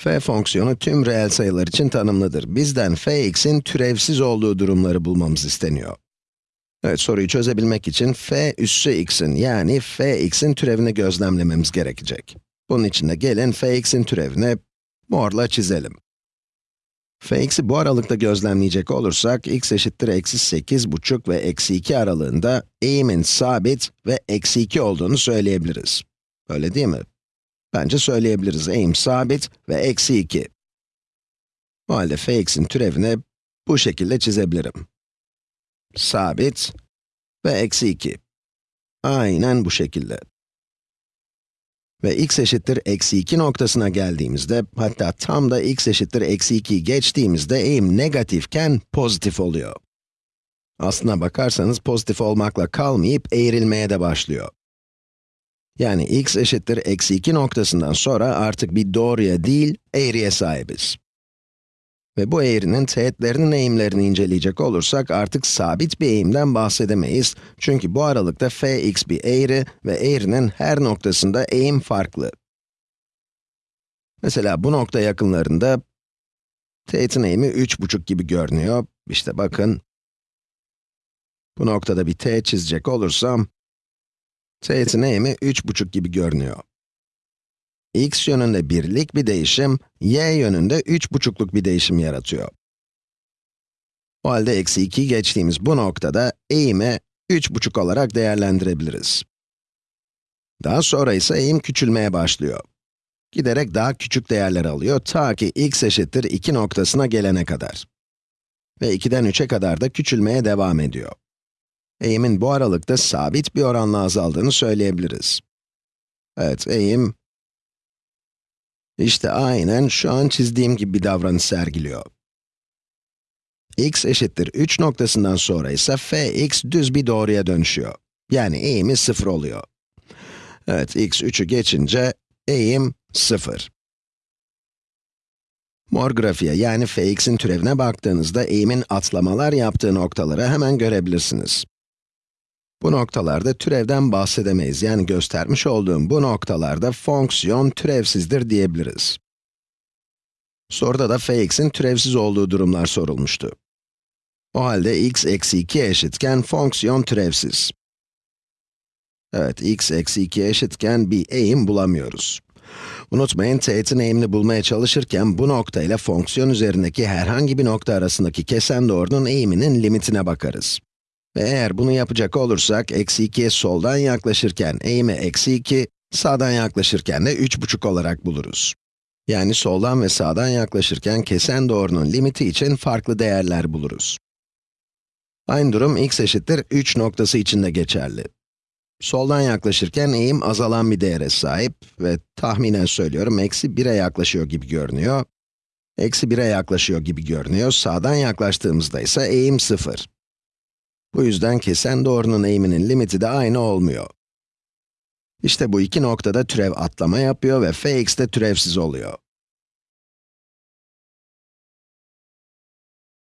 f fonksiyonu tüm reel sayılar için tanımlıdır. Bizden fx'in türevsiz olduğu durumları bulmamız isteniyor. Evet, soruyu çözebilmek için f üssü x'in yani fx'in türevini gözlemlememiz gerekecek. Bunun için de gelin fx'in türevini morla çizelim. fx'i bu aralıkta gözlemleyecek olursak, x eşittir eksi 8 buçuk ve eksi 2 aralığında eğimin sabit ve eksi 2 olduğunu söyleyebiliriz. Öyle değil mi? Bence söyleyebiliriz. Eğim sabit ve eksi 2. O halde fx'in türevini bu şekilde çizebilirim. Sabit ve eksi 2. Aynen bu şekilde. Ve x eşittir eksi 2 noktasına geldiğimizde, hatta tam da x eşittir eksi 2'yi geçtiğimizde eğim negatifken pozitif oluyor. Aslına bakarsanız pozitif olmakla kalmayıp eğrilmeye de başlıyor. Yani x eşittir eksi 2 noktasından sonra artık bir doğruya değil, eğriye sahibiz. Ve bu eğrinin teğetlerinin eğimlerini inceleyecek olursak artık sabit bir eğimden bahsedemeyiz. Çünkü bu aralıkta fx bir eğri ve eğrinin her noktasında eğim farklı. Mesela bu nokta yakınlarında teğetin eğimi 3,5 gibi görünüyor. İşte bakın. Bu noktada bir teğet çizecek olursam, teğetin eğimi 3,5 gibi görünüyor. x yönünde birlik bir değişim, y yönünde 3,5'luk bir değişim yaratıyor. O halde eksi 2'yi geçtiğimiz bu noktada eğimi 3,5 olarak değerlendirebiliriz. Daha sonra ise eğim küçülmeye başlıyor. Giderek daha küçük değerler alıyor ta ki x eşittir 2 noktasına gelene kadar. Ve 2'den 3'e kadar da küçülmeye devam ediyor. Eğimin bu aralıkta sabit bir oranla azaldığını söyleyebiliriz. Evet, eğim işte aynen şu an çizdiğim gibi bir davranış sergiliyor. x eşittir 3 noktasından sonra ise fx düz bir doğruya dönüşüyor. Yani eğimi 0 oluyor. Evet, x 3'ü geçince eğim 0. Mor grafiğe yani fx'in türevine baktığınızda eğimin atlamalar yaptığı noktaları hemen görebilirsiniz. Bu noktalarda türevden bahsedemeyiz. Yani göstermiş olduğum bu noktalarda fonksiyon türevsizdir diyebiliriz. Soruda da fx'in türevsiz olduğu durumlar sorulmuştu. O halde x eksi 2 eşitken fonksiyon türevsiz. Evet, x eksi 2 eşitken bir eğim bulamıyoruz. Unutmayın, teğetin eğimini bulmaya çalışırken bu nokta ile fonksiyon üzerindeki herhangi bir nokta arasındaki kesen doğrunun eğiminin limitine bakarız. Ve eğer bunu yapacak olursak, eksi 2'ye soldan yaklaşırken eğimi eksi 2, sağdan yaklaşırken de 3,5 olarak buluruz. Yani soldan ve sağdan yaklaşırken kesen doğrunun limiti için farklı değerler buluruz. Aynı durum x eşittir 3 noktası için de geçerli. Soldan yaklaşırken eğim azalan bir değere sahip ve tahminen söylüyorum eksi 1'e yaklaşıyor gibi görünüyor. Eksi 1'e yaklaşıyor gibi görünüyor. Sağdan yaklaştığımızda ise eğim 0. Bu yüzden kesen doğrunun eğiminin limiti de aynı olmuyor. İşte bu iki noktada türev atlama yapıyor ve fx de türevsiz oluyor.